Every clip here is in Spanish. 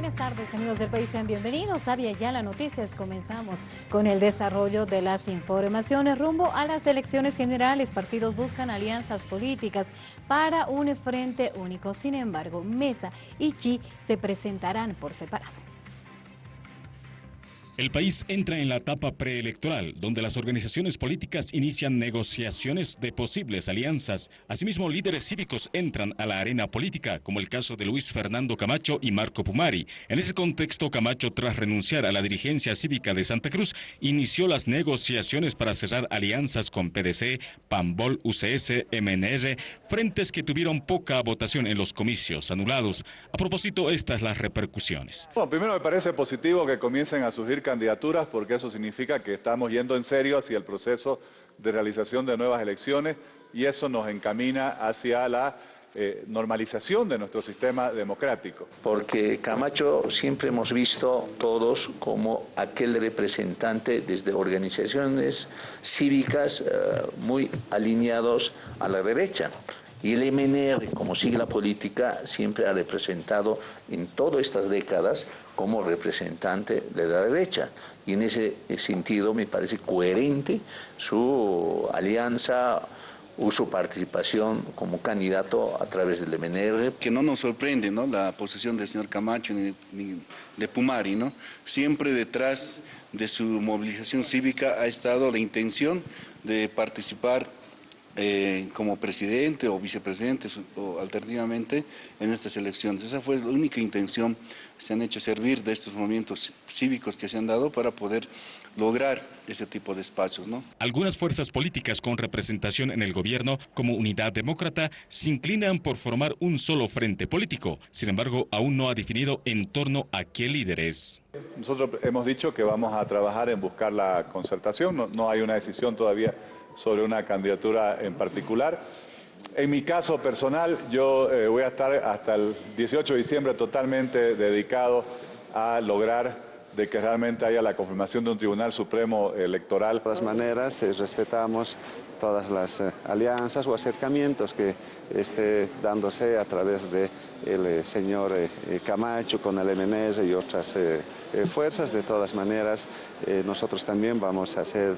Buenas tardes amigos del país, sean bienvenidos a Ya las Noticias. Comenzamos con el desarrollo de las informaciones rumbo a las elecciones generales. Partidos buscan alianzas políticas para un frente único. Sin embargo, Mesa y Chi se presentarán por separado. El país entra en la etapa preelectoral, donde las organizaciones políticas inician negociaciones de posibles alianzas. Asimismo, líderes cívicos entran a la arena política, como el caso de Luis Fernando Camacho y Marco Pumari. En ese contexto, Camacho, tras renunciar a la dirigencia cívica de Santa Cruz, inició las negociaciones para cerrar alianzas con PDC, PAMBOL, UCS, MNR, frentes que tuvieron poca votación en los comicios anulados. A propósito, estas las repercusiones. Bueno, primero me parece positivo que comiencen a surgir candidaturas porque eso significa que estamos yendo en serio hacia el proceso de realización de nuevas elecciones y eso nos encamina hacia la eh, normalización de nuestro sistema democrático. Porque Camacho siempre hemos visto todos como aquel representante desde organizaciones cívicas eh, muy alineados a la derecha. Y el MNR, como sigla política, siempre ha representado en todas estas décadas como representante de la derecha. Y en ese sentido me parece coherente su alianza o su participación como candidato a través del MNR. Que no nos sorprende ¿no? la posición del señor Camacho ni, de Pumari. ¿no? Siempre detrás de su movilización cívica ha estado la intención de participar eh, como presidente o vicepresidente o alternativamente en estas elecciones. Esa fue la única intención, se han hecho servir de estos movimientos cívicos que se han dado para poder lograr ese tipo de espacios. ¿no? Algunas fuerzas políticas con representación en el gobierno, como Unidad Demócrata, se inclinan por formar un solo frente político. Sin embargo, aún no ha definido en torno a qué líderes. Nosotros hemos dicho que vamos a trabajar en buscar la concertación, no, no hay una decisión todavía sobre una candidatura en particular. En mi caso personal, yo eh, voy a estar hasta el 18 de diciembre totalmente dedicado a lograr de que realmente haya la confirmación de un Tribunal Supremo Electoral. De todas maneras, eh, respetamos todas las eh, alianzas o acercamientos que esté dándose a través de el señor Camacho con el MNS y otras fuerzas. De todas maneras, nosotros también vamos a hacer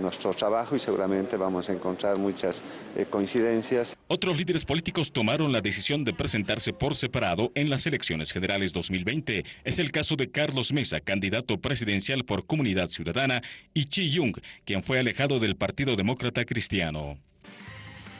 nuestro trabajo y seguramente vamos a encontrar muchas coincidencias. Otros líderes políticos tomaron la decisión de presentarse por separado en las elecciones generales 2020. Es el caso de Carlos Mesa, candidato presidencial por Comunidad Ciudadana, y Chi Yung, quien fue alejado del Partido Demócrata Cristiano.